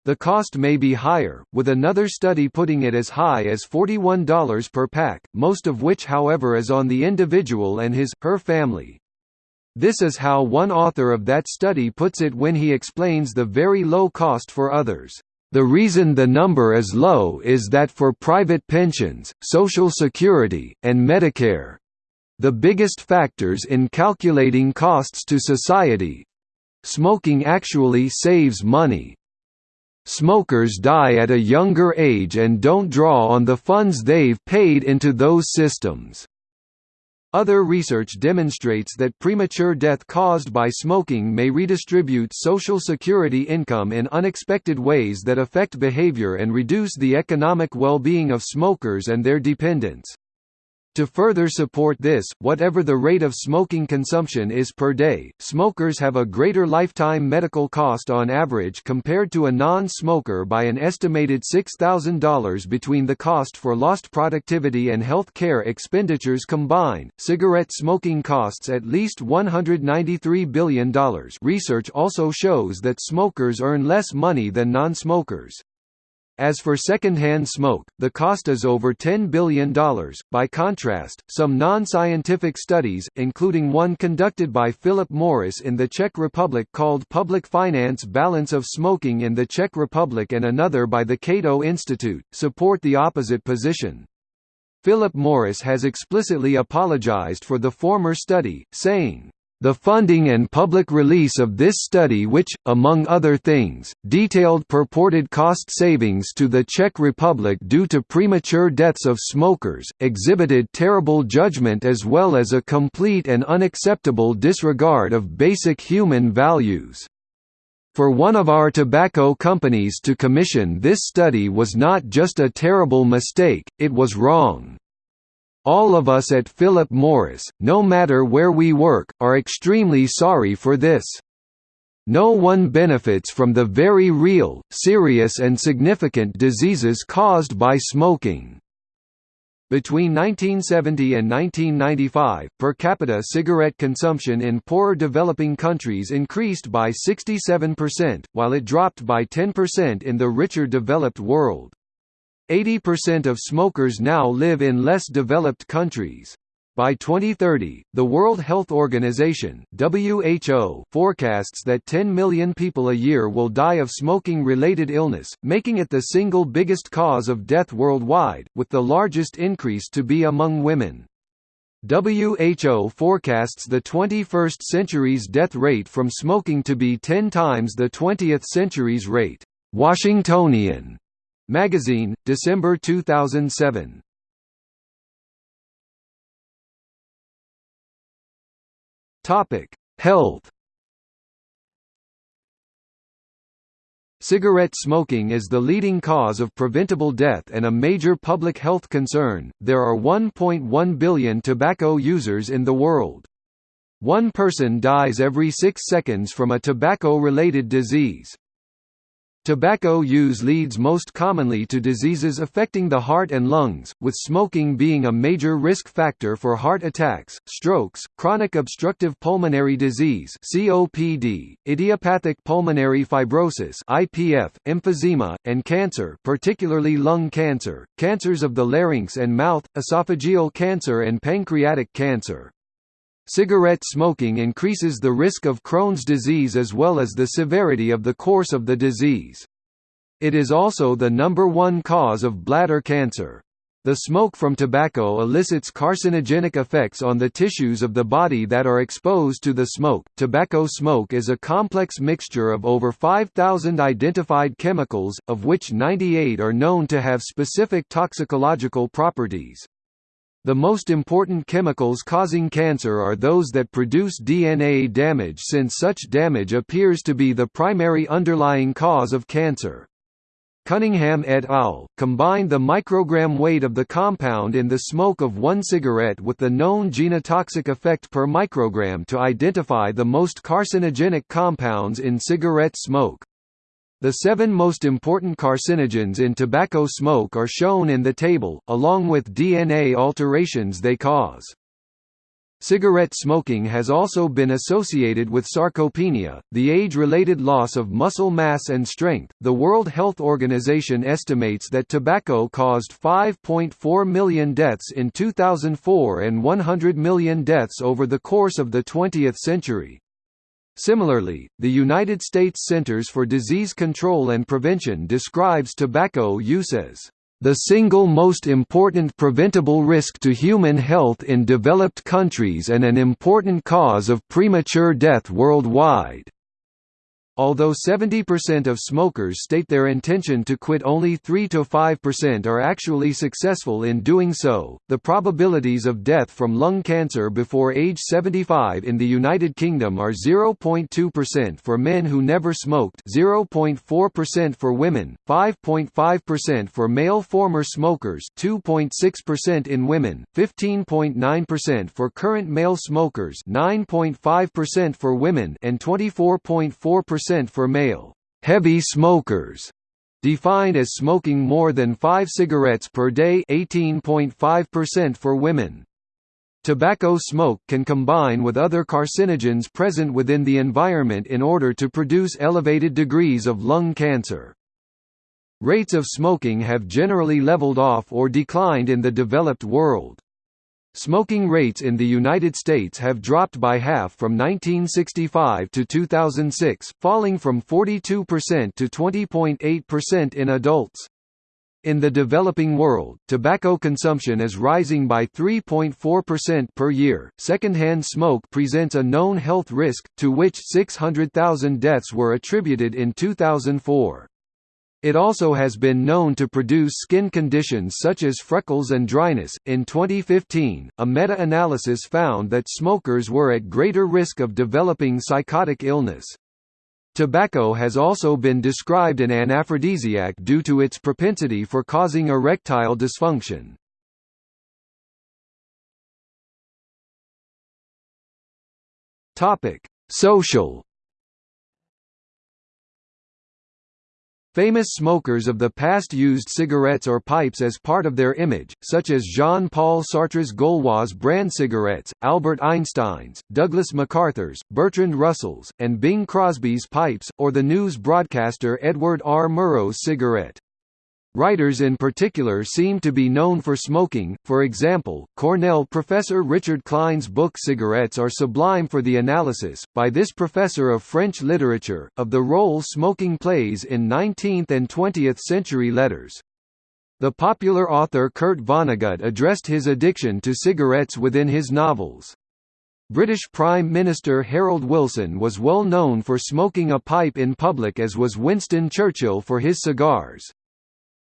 The cost may be higher, with another study putting it as high as $41 per pack, most of which however is on the individual and his, her family. This is how one author of that study puts it when he explains the very low cost for others. The reason the number is low is that for private pensions, Social Security, and Medicare the biggest factors in calculating costs to society smoking actually saves money. Smokers die at a younger age and don't draw on the funds they've paid into those systems. Other research demonstrates that premature death caused by smoking may redistribute Social Security income in unexpected ways that affect behavior and reduce the economic well-being of smokers and their dependents. To further support this, whatever the rate of smoking consumption is per day, smokers have a greater lifetime medical cost on average compared to a non-smoker by an estimated $6,000 between the cost for lost productivity and health care expenditures combined. Cigarette smoking costs at least $193 billion. Research also shows that smokers earn less money than non-smokers. As for secondhand smoke, the cost is over $10 billion. By contrast, some non-scientific studies, including one conducted by Philip Morris in the Czech Republic called Public Finance Balance of Smoking in the Czech Republic and another by the Cato Institute, support the opposite position. Philip Morris has explicitly apologized for the former study, saying, The funding and public release of this study which, among other things, detailed purported cost savings to the Czech Republic due to premature deaths of smokers, exhibited terrible judgment as well as a complete and unacceptable disregard of basic human values. For one of our tobacco companies to commission this study was not just a terrible mistake, it was wrong. All of us at Philip Morris, no matter where we work, are extremely sorry for this. No one benefits from the very real, serious and significant diseases caused by smoking. Between 1970 and 1995, per capita cigarette consumption in poorer developing countries increased by 67%, while it dropped by 10% in the richer developed world. 80% of smokers now live in less developed countries. By 2030, the World Health Organization (WHO) forecasts that 10 million people a year will die of smoking-related illness, making it the single biggest cause of death worldwide, with the largest increase to be among women. WHO forecasts the 21st century's death rate from smoking to be 10 times the 20th century's rate. Washingtonian Magazine, December 2007. Topic: Health. Cigarette smoking is the leading cause of preventable death and a major public health concern. There are 1.1 billion tobacco users in the world. One person dies every 6 seconds from a tobacco-related disease. Tobacco use leads most commonly to diseases affecting the heart and lungs, with smoking being a major risk factor for heart attacks, strokes, chronic obstructive pulmonary disease (COPD), idiopathic pulmonary fibrosis (IPF), emphysema, and cancer, particularly lung cancer, cancers of the larynx and mouth, esophageal cancer and pancreatic cancer. Cigarette smoking increases the risk of Crohn's disease as well as the severity of the course of the disease. It is also the number one cause of bladder cancer. The smoke from tobacco elicits carcinogenic effects on the tissues of the body that are exposed to the smoke. Tobacco smoke is a complex mixture of over 5,000 identified chemicals, of which 98 are known to have specific toxicological properties. The most important chemicals causing cancer are those that produce DNA damage since such damage appears to be the primary underlying cause of cancer. Cunningham et al. combined the microgram weight of the compound in the smoke of one cigarette with the known genotoxic effect per microgram to identify the most carcinogenic compounds in cigarette smoke. The seven most important carcinogens in tobacco smoke are shown in the table, along with DNA alterations they cause. Cigarette smoking has also been associated with sarcopenia, the age-related loss of muscle mass and strength. The World Health Organization estimates that tobacco caused 5.4 million deaths in 2004 and 100 million deaths over the course of the 20th century. Similarly, the United States Centers for Disease Control and Prevention describes tobacco use as the single most important preventable risk to human health in developed countries and an important cause of premature death worldwide. Although 70% of smokers state their intention to quit only 3 to 5% are actually successful in doing so. The probabilities of death from lung cancer before age 75 in the United Kingdom are 0.2% for men who never smoked, 0.4% for women, 5.5% for male former smokers, 2.6% in women, 15.9% for current male smokers, 9.5% for women, and 24.4% percent for male heavy smokers, defined as smoking more than 5 cigarettes per day 18.5% for women. Tobacco smoke can combine with other carcinogens present within the environment in order to produce elevated degrees of lung cancer. Rates of smoking have generally leveled off or declined in the developed world. Smoking rates in the United States have dropped by half from 1965 to 2006, falling from 42% to 20.8% in adults. In the developing world, tobacco consumption is rising by 3.4% per year. Secondhand smoke presents a known health risk, to which 600,000 deaths were attributed in 2004. It also has been known to produce skin conditions such as freckles and dryness. In 2015, a meta analysis found that smokers were at greater risk of developing psychotic illness. Tobacco has also been described an anaphrodisiac due to its propensity for causing erectile dysfunction. Topic: Social Famous smokers of the past used cigarettes or pipes as part of their image, such as Jean-Paul Sartre's Gauloises brand cigarettes, Albert Einstein's, Douglas MacArthur's, Bertrand Russell's, and Bing Crosby's pipes, or the news broadcaster Edward R. Murrow's cigarette. Writers in particular seem to be known for smoking, for example, Cornell professor Richard Klein's book Cigarettes are Sublime for the Analysis, by this professor of French literature, of the role smoking plays in 19th and 20th century letters. The popular author Kurt Vonnegut addressed his addiction to cigarettes within his novels. British Prime Minister Harold Wilson was well known for smoking a pipe in public as was Winston Churchill for his cigars.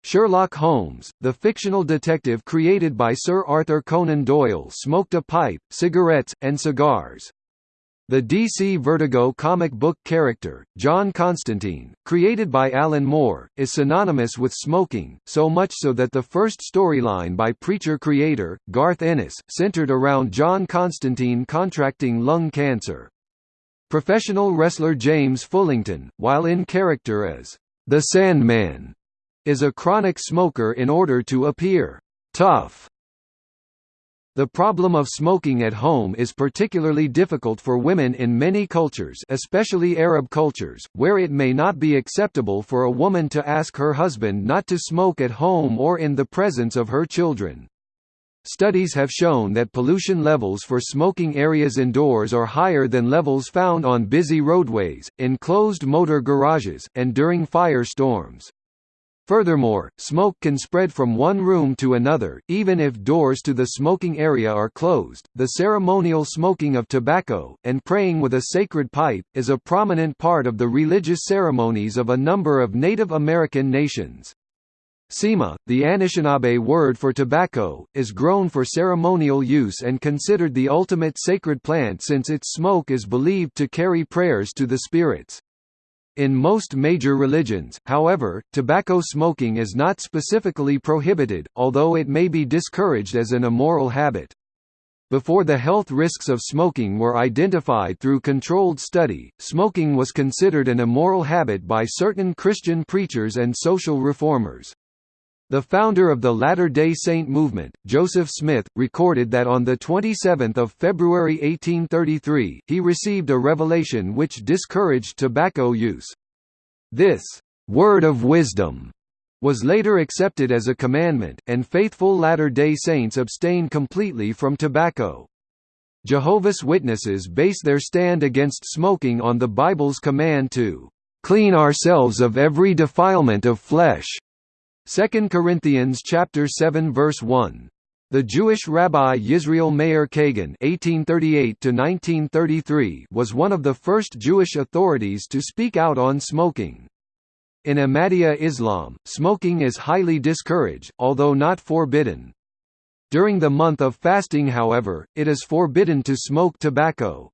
Sherlock Holmes, the fictional detective created by Sir Arthur Conan Doyle smoked a pipe, cigarettes, and cigars. The DC Vertigo comic book character, John Constantine, created by Alan Moore, is synonymous with smoking, so much so that the first storyline by Preacher creator, Garth Ennis, centered around John Constantine contracting lung cancer. Professional wrestler James Fullington, while in character as the Sandman, is a chronic smoker in order to appear tough. The problem of smoking at home is particularly difficult for women in many cultures especially Arab cultures, where it may not be acceptable for a woman to ask her husband not to smoke at home or in the presence of her children. Studies have shown that pollution levels for smoking areas indoors are higher than levels found on busy roadways, in closed motor garages, and during fire storms. Furthermore, smoke can spread from one room to another, even if doors to the smoking area are closed. The ceremonial smoking of tobacco, and praying with a sacred pipe, is a prominent part of the religious ceremonies of a number of Native American nations. Sema, the Anishinaabe word for tobacco, is grown for ceremonial use and considered the ultimate sacred plant since its smoke is believed to carry prayers to the spirits. In most major religions, however, tobacco smoking is not specifically prohibited, although it may be discouraged as an immoral habit. Before the health risks of smoking were identified through controlled study, smoking was considered an immoral habit by certain Christian preachers and social reformers. The founder of the Latter-day Saint movement, Joseph Smith, recorded that on 27 February 1833, he received a revelation which discouraged tobacco use. This «word of wisdom» was later accepted as a commandment, and faithful Latter-day Saints abstain completely from tobacco. Jehovah's Witnesses base their stand against smoking on the Bible's command to «clean ourselves of every defilement of flesh» 2 Corinthians chapter 7 verse 1. The Jewish rabbi Yisrael Meir Kagan (1838–1933) was one of the first Jewish authorities to speak out on smoking. In Ahmadiyya Islam, smoking is highly discouraged, although not forbidden. During the month of fasting however, it is forbidden to smoke tobacco.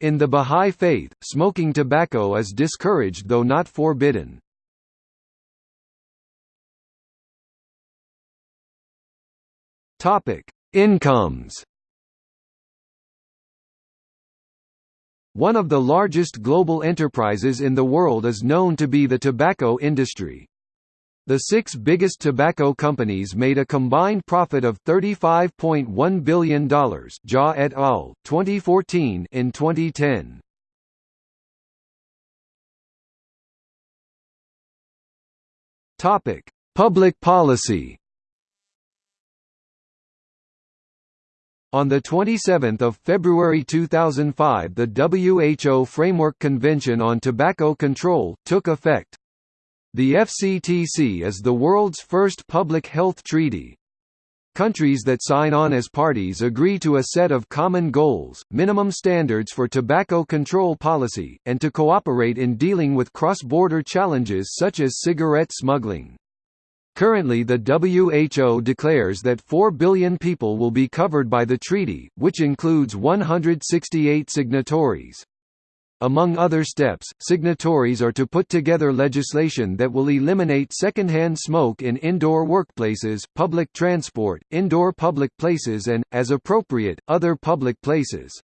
In the Bahá'í Faith, smoking tobacco is discouraged though not forbidden. Topic: Incomes. One of the largest global enterprises in the world is known to be the tobacco industry. The six biggest tobacco companies made a combined profit of $35.1 billion Jha et al., 2014 in 2010. Topic: Public policy On 27 February 2005 the WHO Framework Convention on Tobacco Control, took effect. The FCTC is the world's first public health treaty. Countries that sign on as parties agree to a set of common goals, minimum standards for tobacco control policy, and to cooperate in dealing with cross-border challenges such as cigarette smuggling. Currently the WHO declares that 4 billion people will be covered by the treaty, which includes 168 signatories. Among other steps, signatories are to put together legislation that will eliminate secondhand smoke in indoor workplaces, public transport, indoor public places and, as appropriate, other public places.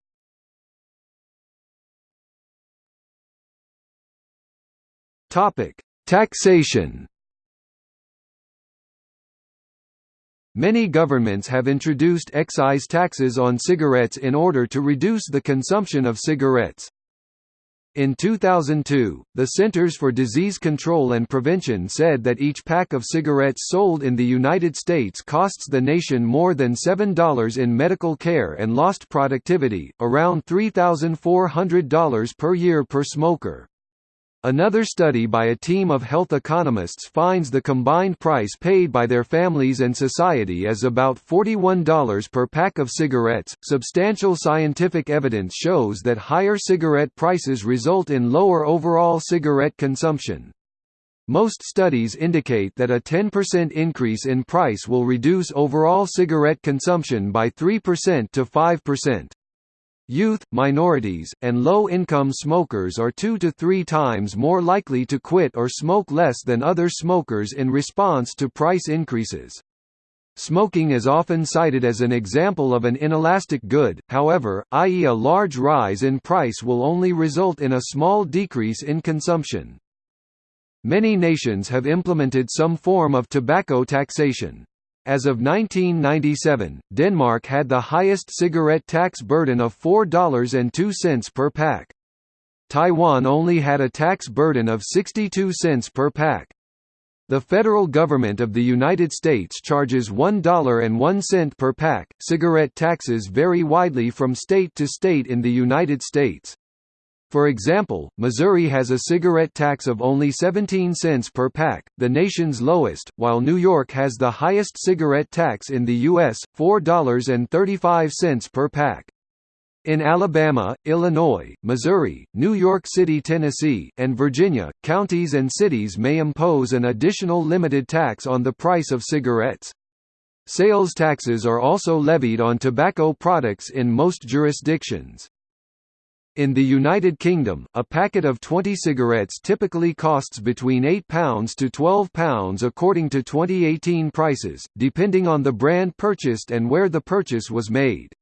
Taxation Many governments have introduced excise taxes on cigarettes in order to reduce the consumption of cigarettes. In 2002, the Centers for Disease Control and Prevention said that each pack of cigarettes sold in the United States costs the nation more than $7 in medical care and lost productivity, around $3,400 per year per smoker. Another study by a team of health economists finds the combined price paid by their families and society as about $41 per pack of cigarettes. Substantial scientific evidence shows that higher cigarette prices result in lower overall cigarette consumption. Most studies indicate that a 10% increase in price will reduce overall cigarette consumption by 3% to 5%. Youth, minorities, and low-income smokers are two to three times more likely to quit or smoke less than other smokers in response to price increases. Smoking is often cited as an example of an inelastic good, however, i.e. a large rise in price will only result in a small decrease in consumption. Many nations have implemented some form of tobacco taxation. As of 1997, Denmark had the highest cigarette tax burden of $4.02 per pack. Taiwan only had a tax burden of 62 cents per pack. The federal government of the United States charges $1.01 per pack. Cigarette taxes vary widely from state to state in the United States. For example, Missouri has a cigarette tax of only 17 cents per pack, the nation's lowest, while New York has the highest cigarette tax in the U.S., $4.35 per pack. In Alabama, Illinois, Missouri, New York City, Tennessee, and Virginia, counties and cities may impose an additional limited tax on the price of cigarettes. Sales taxes are also levied on tobacco products in most jurisdictions. In the United Kingdom, a packet of 20 cigarettes typically costs between £8 to £12 according to 2018 prices, depending on the brand purchased and where the purchase was made.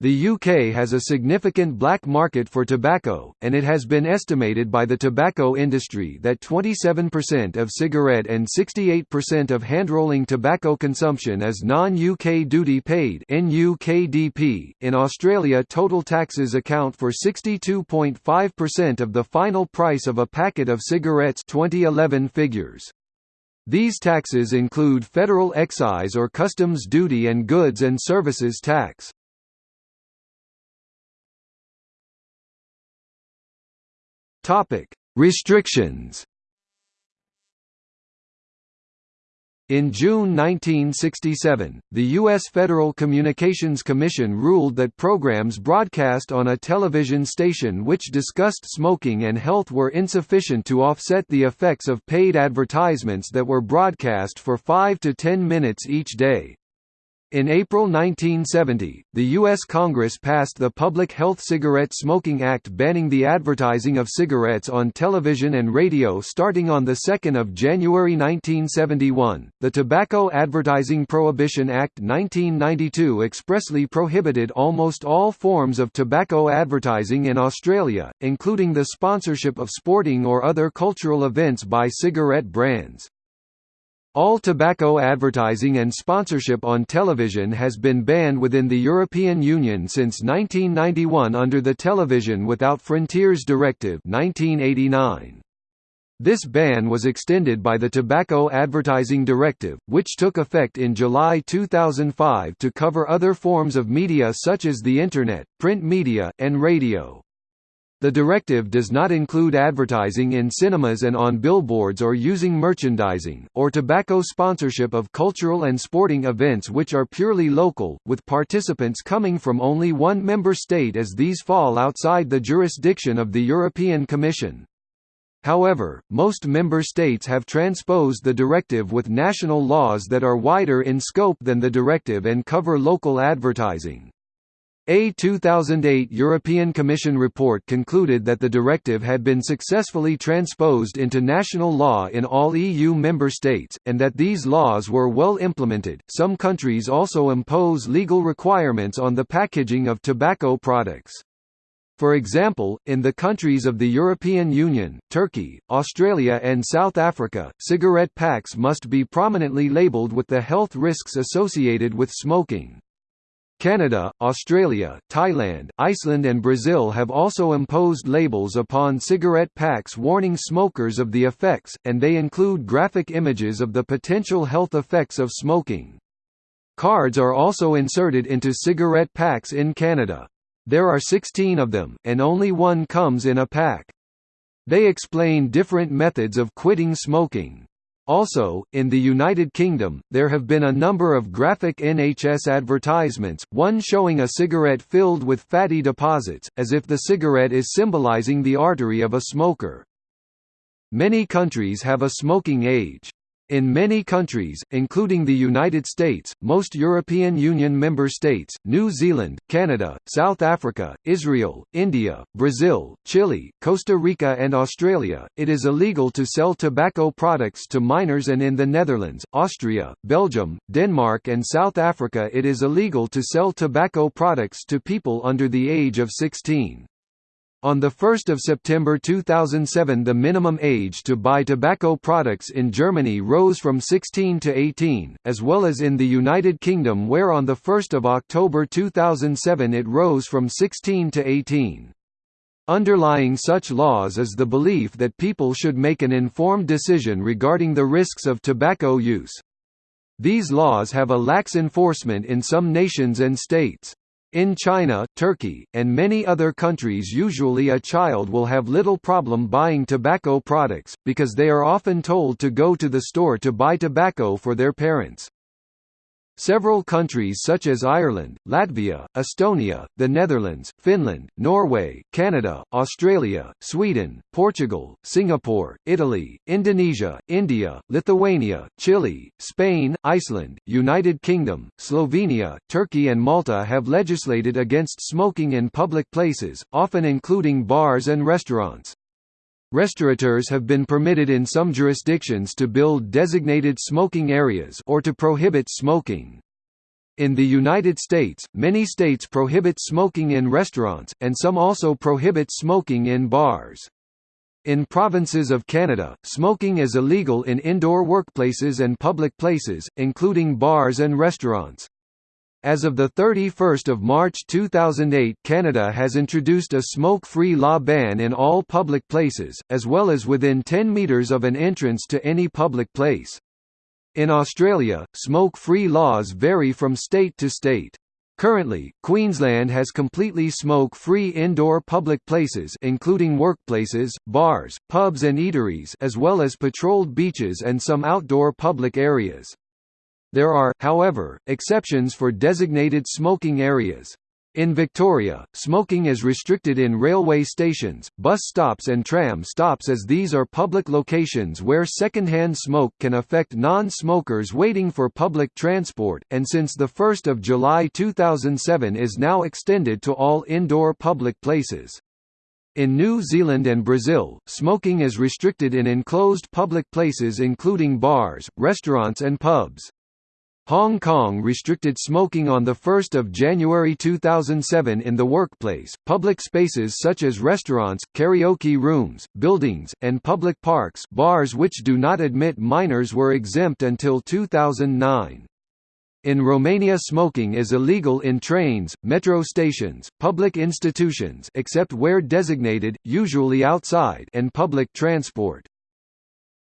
The UK has a significant black market for tobacco, and it has been estimated by the tobacco industry that 27% of cigarette and 68% of handrolling tobacco consumption is non-UK duty paid In Australia total taxes account for 62.5% of the final price of a packet of cigarettes 2011 figures. These taxes include federal excise or customs duty and goods and services tax. Topic: Restrictions. In June 1967, the U.S. Federal Communications Commission ruled that programs broadcast on a television station which discussed smoking and health were insufficient to offset the effects of paid advertisements that were broadcast for 5 to 10 minutes each day. In April 1970, the U.S. Congress passed the Public Health Cigarette Smoking Act banning the advertising of cigarettes on television and radio starting on 2 January 1971. The Tobacco Advertising Prohibition Act 1992 expressly prohibited almost all forms of tobacco advertising in Australia, including the sponsorship of sporting or other cultural events by cigarette brands. All tobacco advertising and sponsorship on television has been banned within the European Union since 1991 under the Television Without Frontiers Directive 1989. This ban was extended by the Tobacco Advertising Directive, which took effect in July 2005 to cover other forms of media such as the Internet, print media, and radio. The directive does not include advertising in cinemas and on billboards or using merchandising, or tobacco sponsorship of cultural and sporting events which are purely local, with participants coming from only one member state as these fall outside the jurisdiction of the European Commission. However, most member states have transposed the directive with national laws that are wider in scope than the directive and cover local advertising. A 2008 European Commission report concluded that the directive had been successfully transposed into national law in all EU member states, and that these laws were well implemented. Some countries also impose legal requirements on the packaging of tobacco products. For example, in the countries of the European Union, Turkey, Australia and South Africa, cigarette packs must be prominently labelled with the health risks associated with smoking. Canada, Australia, Thailand, Iceland and Brazil have also imposed labels upon cigarette packs warning smokers of the effects, and they include graphic images of the potential health effects of smoking. Cards are also inserted into cigarette packs in Canada. There are 16 of them, and only one comes in a pack. They explain different methods of quitting smoking. Also, in the United Kingdom, there have been a number of graphic NHS advertisements, one showing a cigarette filled with fatty deposits, as if the cigarette is symbolising the artery of a smoker. Many countries have a smoking age. In many countries, including the United States, most European Union member states, New Zealand, Canada, South Africa, Israel, India, Brazil, Chile, Costa Rica and Australia, it is illegal to sell tobacco products to minors and in the Netherlands, Austria, Belgium, Denmark and South Africa it is illegal to sell tobacco products to people under the age of 16. On 1 September 2007 the minimum age to buy tobacco products in Germany rose from 16 to 18, as well as in the United Kingdom where on 1 October 2007 it rose from 16 to 18. Underlying such laws is the belief that people should make an informed decision regarding the risks of tobacco use. These laws have a lax enforcement in some nations and states. In China, Turkey, and many other countries usually a child will have little problem buying tobacco products, because they are often told to go to the store to buy tobacco for their parents. Several countries such as Ireland, Latvia, Estonia, the Netherlands, Finland, Norway, Canada, Australia, Sweden, Portugal, Singapore, Italy, Indonesia, India, Lithuania, Chile, Spain, Iceland, United Kingdom, Slovenia, Turkey and Malta have legislated against smoking in public places, often including bars and restaurants. Restaurateurs have been permitted in some jurisdictions to build designated smoking areas or to prohibit smoking. In the United States, many states prohibit smoking in restaurants, and some also prohibit smoking in bars. In provinces of Canada, smoking is illegal in indoor workplaces and public places, including bars and restaurants. As of 31 March 2008 Canada has introduced a smoke-free law ban in all public places, as well as within 10 metres of an entrance to any public place. In Australia, smoke-free laws vary from state to state. Currently, Queensland has completely smoke-free indoor public places including workplaces, bars, pubs and eateries as well as patrolled beaches and some outdoor public areas. There are, however, exceptions for designated smoking areas. In Victoria, smoking is restricted in railway stations, bus stops and tram stops as these are public locations where second-hand smoke can affect non-smokers waiting for public transport, and since 1 July 2007 is now extended to all indoor public places. In New Zealand and Brazil, smoking is restricted in enclosed public places including bars, restaurants and pubs. Hong Kong restricted smoking on 1 January 2007 in the workplace. Public spaces such as restaurants, karaoke rooms, buildings, and public parks bars which do not admit minors were exempt until 2009. In Romania smoking is illegal in trains, metro stations, public institutions except where designated, usually outside and public transport.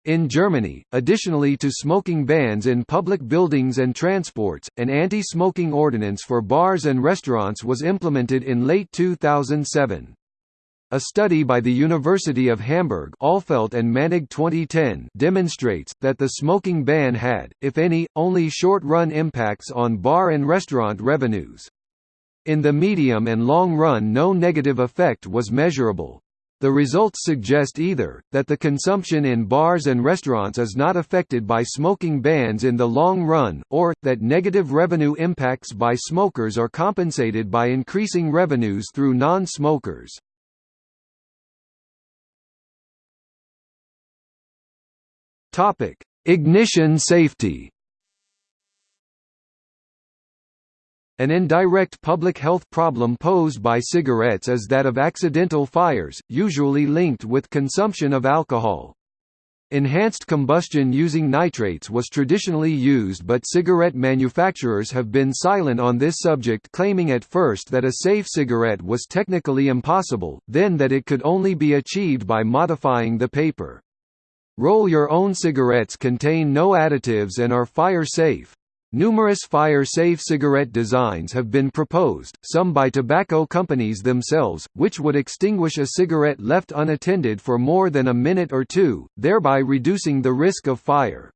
In Germany, additionally to smoking bans in public buildings and transports, an anti-smoking ordinance for bars and restaurants was implemented in late 2007. A study by the University of Hamburg Ahlfeldt and Maennig 2010 demonstrates, that the smoking ban had, if any, only short-run impacts on bar and restaurant revenues. In the medium and long run no negative effect was measurable. The results suggest either, that the consumption in bars and restaurants is not affected by smoking bans in the long run, or, that negative revenue impacts by smokers are compensated by increasing revenues through non-smokers. Ignition safety An indirect public health problem posed by cigarettes is that of accidental fires, usually linked with consumption of alcohol. Enhanced combustion using nitrates was traditionally used but cigarette manufacturers have been silent on this subject claiming at first that a safe cigarette was technically impossible, then that it could only be achieved by modifying the paper. Roll-your-own cigarettes contain no additives and are fire-safe. Numerous fire-safe cigarette designs have been proposed, some by tobacco companies themselves, which would extinguish a cigarette left unattended for more than a minute or two, thereby reducing the risk of fire.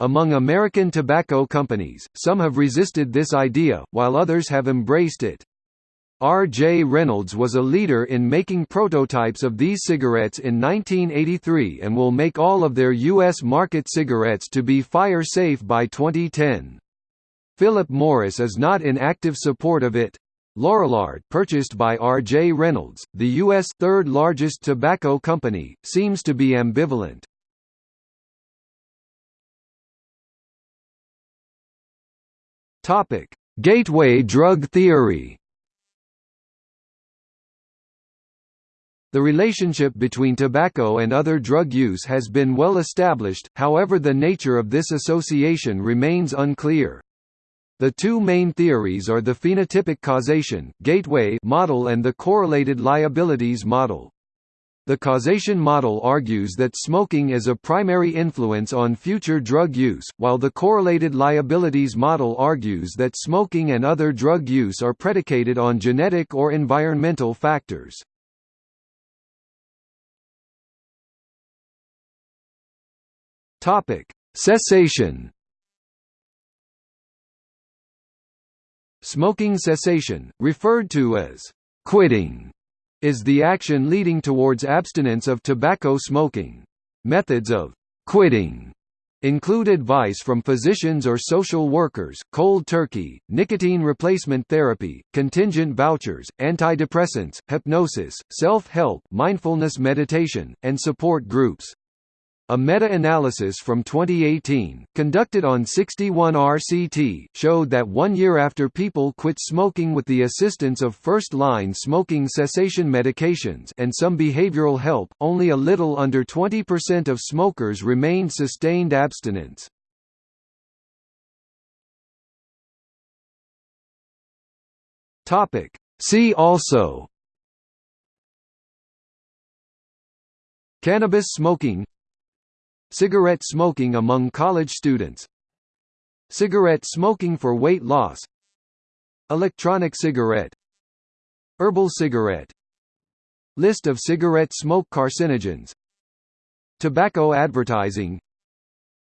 Among American tobacco companies, some have resisted this idea, while others have embraced it. R. J. Reynolds was a leader in making prototypes of these cigarettes in 1983 and will make all of their U.S. market cigarettes to be fire-safe by 2010. Philip Morris is not in active support of it. Lorillard purchased by R. J. Reynolds, the U.S. third-largest tobacco company, seems to be ambivalent. Gateway drug theory The relationship between tobacco and other drug use has been well established, however the nature of this association remains unclear. The two main theories are the phenotypic causation gateway model and the correlated liabilities model. The causation model argues that smoking is a primary influence on future drug use, while the correlated liabilities model argues that smoking and other drug use are predicated on genetic or environmental factors. Topic: Cessation. Smoking cessation, referred to as quitting, is the action leading towards abstinence of tobacco smoking. Methods of quitting include advice from physicians or social workers, cold turkey, nicotine replacement therapy, contingent vouchers, antidepressants, hypnosis, self-help, mindfulness meditation, and support groups. A meta-analysis from 2018, conducted on 61 RCT, showed that one year after people quit smoking with the assistance of first-line smoking cessation medications and some behavioral help, only a little under 20% of smokers remained sustained abstinence. See also Cannabis smoking Cigarette smoking among college students. Cigarette smoking for weight loss. Electronic cigarette. Herbal cigarette. List of cigarette smoke carcinogens. Tobacco advertising.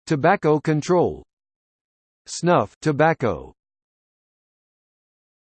Tobacco control. Snuff tobacco